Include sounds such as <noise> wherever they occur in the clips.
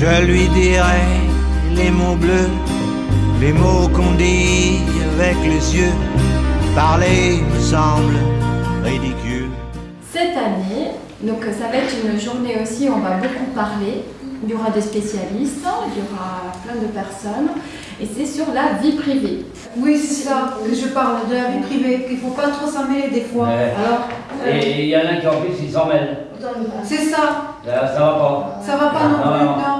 Je lui dirai les mots bleus, les mots qu'on dit avec les yeux. Parler me semble ridicule. Cette année, donc ça va être une journée aussi où on va beaucoup parler. Il y aura des spécialistes, il y aura plein de personnes, et c'est sur la vie privée. Oui, c'est ça que je parle, de la vie privée, qu'il ne faut pas trop s'en mêler des fois. Ouais. Alors, euh, Et il y en a qui en plus ils s'en mêlent. c'est ça, Là, ça va pas. ça va pas non Non, plus. non.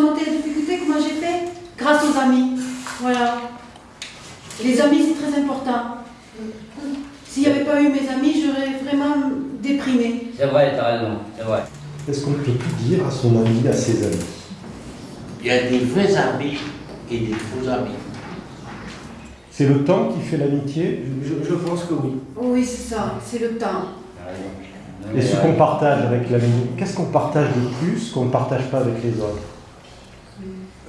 Surmonter les difficultés, comment j'ai fait Grâce aux amis. Voilà. Les amis, c'est très important. S'il n'y avait pas eu mes amis, j'aurais vraiment déprimé. C'est vrai, t'as raison, c'est vrai. Est-ce qu'on peut tout dire à son ami, à ses amis? Il y a des vrais amis et des faux amis. C'est le temps qui fait l'amitié? Je, je pense que oui. Oui, c'est ça, c'est le temps. Et ce qu'on partage avec l'ami, qu'est-ce qu'on partage de plus qu'on ne partage pas avec les autres?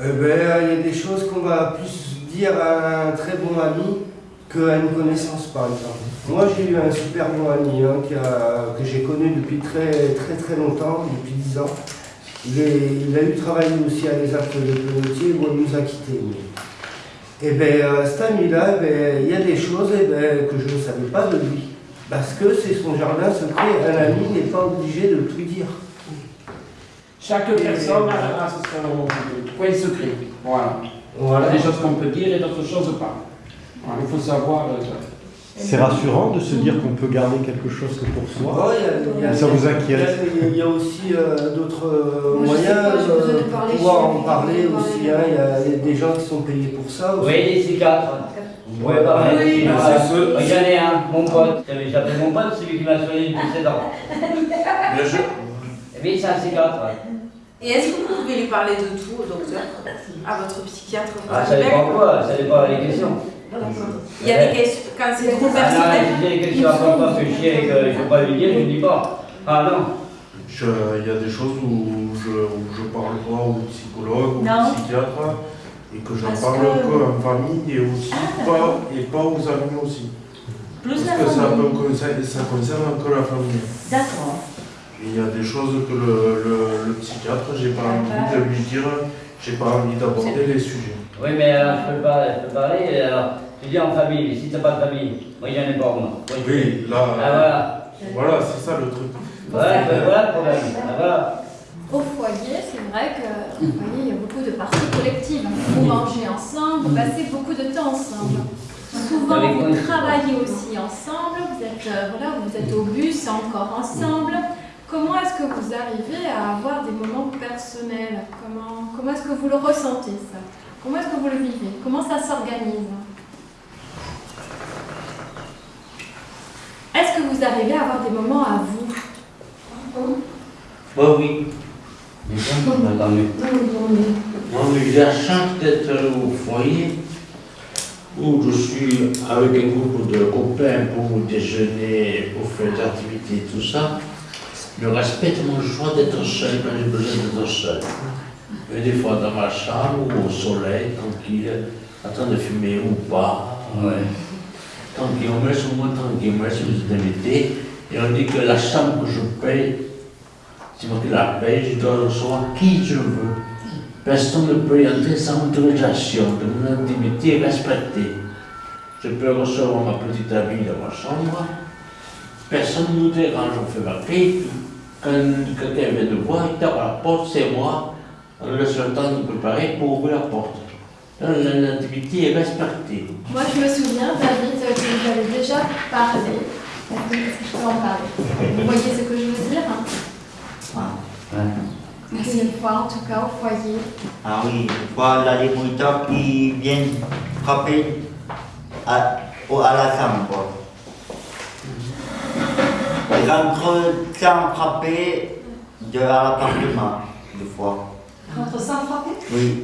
Eh ben, il y a des choses qu'on va plus dire à un très bon ami qu'à une connaissance, par exemple. Moi, j'ai eu un super bon ami hein, qui que j'ai connu depuis très très très longtemps, depuis 10 ans. Il, a eu travaillé aussi à les actes de Pelotier, bon, il nous a quittés. Et bien, cet ami-là, eh ben, il y a des choses eh ben, que je ne savais pas de lui. Parce que c'est son jardin secret. Un ami n'est pas obligé de tout dire. Chaque personne a, a son coin secret. Voilà. Il y Voilà. a des choses qu'on peut dire et d'autres choses pas. Voilà, il faut savoir. euh, C'est rassurant de se dire qu'on peut garder quelque chose que pour soi. Ouais, il y a- il y a- Ça vous inquiète Il y a- il y a aussi euh, d'autres euh, moyens de de parler, pouvoir en parler aussi. hein. Il y, a- des gens qui sont payés pour ça Vous aussi. voyez les C4 Vous pouvez parler Oui, des bah, C4. c'est ceux- J'en ai un, mon pote. J'avais appelé mon pote, celui qui m'a soigné depuis 7 ans. Bien sûr. Bien, c'est un C4. ouais. Et est-ce que vous pouvez lui parler de tout au docteur À votre psychiatre Ah, ça dépend quoi, ça dépend des questions. Il y a des questions, quand c'est trop Ah non, personnel. j'ai des questions à propos que je sais et que je ne peux pas lui dire, je ne dis pas. Ah non. Je- Il y a des choses où je ne parle pas au psychologue, au psychiatre, et que j'en Parce parle que- en famille et aussi Ah, pas, et pas aux amis aussi. Plus Parce la que ça, famille. peut concerner- ça concerne que la famille. D'accord. Il y a des choses que le, le, le psychiatre, j'ai pas envie de lui dire, j'ai pas envie d'aborder les sujets. Oui, mais alors je peux, pas, je peux parler. Alors, tu dis en famille, mais si tu n'as pas de famille, moi j'en ai pas, moi. Oui, là, Ah voilà. voilà, c'est ça le truc. Voilà, ben, voilà le problème. Ah, voilà. Au foyer, c'est vrai que au foyer, il y a beaucoup de parties collectives. Vous mangez ensemble, vous passez beaucoup de temps ensemble. Souvent, vous travaillez aussi ensemble, vous êtes, euh, voilà, vous êtes au bus encore ensemble. Comment est-ce que vous arrivez à avoir des moments personnels? Comment, comment est-ce que vous le ressentez, ça? Comment est-ce que vous le vivez? Comment ça s'organise? Est-ce que vous arrivez à avoir des moments à vous? Bah oui. Moi, j'ai la chance d'être au foyer où je suis avec un groupe de copains pour déjeuner, pour faire des activités, tout ça. Je respecte mon choix d'être seul quand j'ai besoin d'être seul. Et des fois dans ma chambre ou au soleil, tranquille, en train de fumer ou pas. Ouais. Tranquille, on met sur moi tranquillement si vous êtes invité. Et on dit que la chambre que je paye, c'est moi qui la paye, je dois recevoir qui je veux. Personne ne peut y entrer sans autorisation, de mon intimité respectée. Je peux recevoir ma petite amie dans ma chambre, personne ne nous dérange, on fait ma clé, quand quelqu'un vient nous voir, il tape à la porte, c'est moi, laisse le temps de préparer pour ouvrir la porte. L'intimité est respectée. Moi, je me souviens, David, que vous avez déjà parlé. Est-ce que je peux en parler? Vous voyez ce que je veux dire hein? C'est une fois, en tout cas, au foyer. Ah oui, une fois, là, les qui viennent frapper à, au- à la chambre. Ils rentrent sans frapper de l'appartement, des fois. Rentre sans frapper? Oui,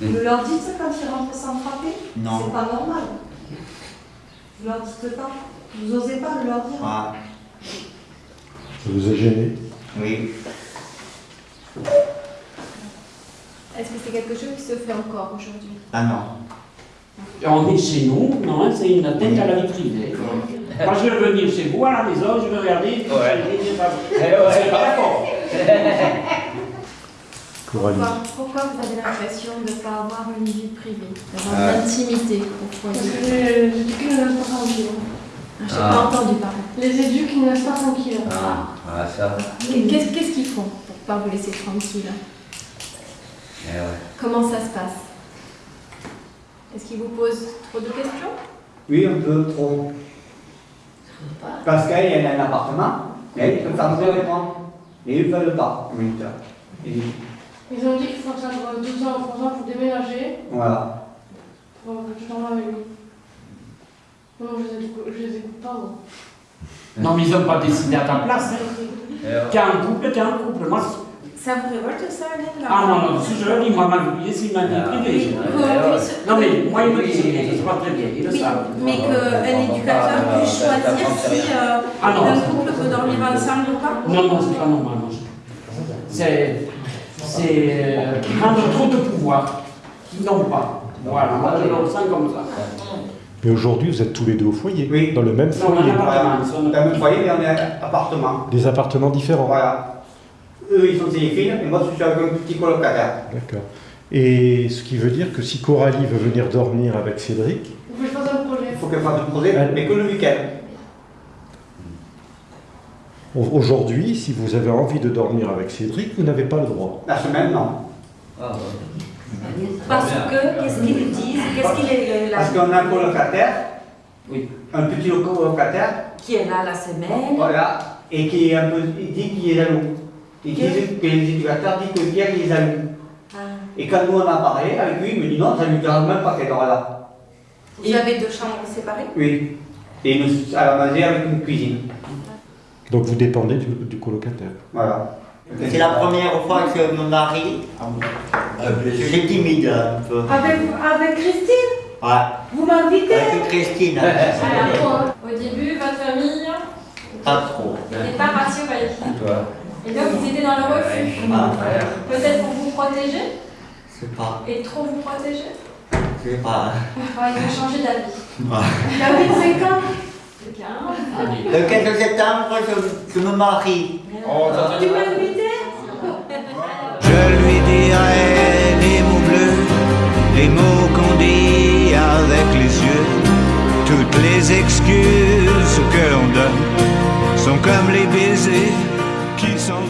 Et vous leur dites quand ils rentrent sans frapper? Non. C'est pas normal. Vous leur dites pas Vous osez pas le leur dire? Ah, Ça vous a gêné? Oui. Est-ce que c'est quelque chose qui se fait encore aujourd'hui? Ah non. On est chez nous, non, c'est une atteinte à la vie privée. Moi, je vais venir chez vous à la maison, je vais regarder. Ouais. je Eh ouais. C'est pas d'accord. <laughs> Pourquoi, pourquoi vous avez l'impression de ne pas avoir une vie privée, d'avoir Ah. de l'intimité au Parce que les éduques ne laissent pas tranquille. Ah, J'ai Ah. pas entendu parler. Les éduques ne laissent pas tranquille. Ah, ah, ça. Et Qu'est-ce qu'ils font pour pas vous laisser tranquille Eh ouais. Comment ça se passe? Est-ce qu'ils vous posent trop de questions? Oui, un peu trop. Parce qu'elle a un appartement, mais il peut faire deux écrans. Et ils ne veulent pas. Ça. Ils ont dit qu'il faut attendre deux ans ou trois ans pour déménager. voilà. Bon, je t'en avec lui. Non, je les écoute, les pas, moi. Non, mais ils n'ont pas décidé à ta place. T'es un couple, t'es un couple. Moi, Ça vous révolte ça, là ah non, non, si je le dis, moi, ma vie, c'est ma vie Ah, Ouais, qu'on ouais. puisse- Non, mais moi, ils me Oui. disent se passe très bien, ils le Oui, savent. mais qu'un éducateur Ah, puisse choisir si euh, Ah non. un couple peut dormir ensemble ou pas Non, non, c'est pas normal. non. C'est. C'est. euh, trop de pouvoir, qui n'ont pas. Voilà, moi, je le ressens comme ça. Mais aujourd'hui, vous êtes tous les deux au foyer, Oui. dans le même foyer. mal, Dans le foyer, mais on est appartement. Des appartements différents. Voilà. Eux, ils sont téléphiles, et moi, je suis avec un petit colocataire. D'accord. Et ce qui veut dire que si Coralie veut venir dormir avec Cédric, Vous pouvez faire un projet. Il faut qu'elle fasse un projet, mais que le week-end. au- aujourd'hui, si vous avez envie de dormir avec Cédric, vous n'avez pas le droit. La semaine, non. Ah, ouais. Parce que, qu'est-ce qu'ils disent? Qu'est-ce qu'il est Parce qu'on a un colocataire, Oui. un petit colocataire, Qui est là la semaine voilà, et qui est un peu, il dit qu'il est jaloux. Il dit que les éducateurs disent que Pierre est jaloux. Ah. Et quand nous on a parlé avec lui, il me dit non, ça ne lui dérange même pas qu'elle dort là. Vous avez deux chambres séparées? Oui. Et nous, à la manger avec une cuisine. Donc vous dépendez du, du colocataire. Voilà. C'est la première fois que mon mari. Je suis timide un peu. Avec, avec Christine? Ouais. Vous m'invitez? Avec Christine. Alors, au début, votre famille? Pas trop. n'est pas rassurée. Toi. Et donc, ils étaient dans le refus. Peut-être pour vous protéger je sais pas. et trop vous protéger. Je sais pas. Enfin, ils ont changé d'avis. David, c'est quand C'est bien. Le 15 septembre, je, je me marie. Oh, Tu m'as invité Je lui dirai des mots bleus, des mots qu'on dit avec les yeux. Toutes les excuses que l'on donne sont comme les baisers qui sont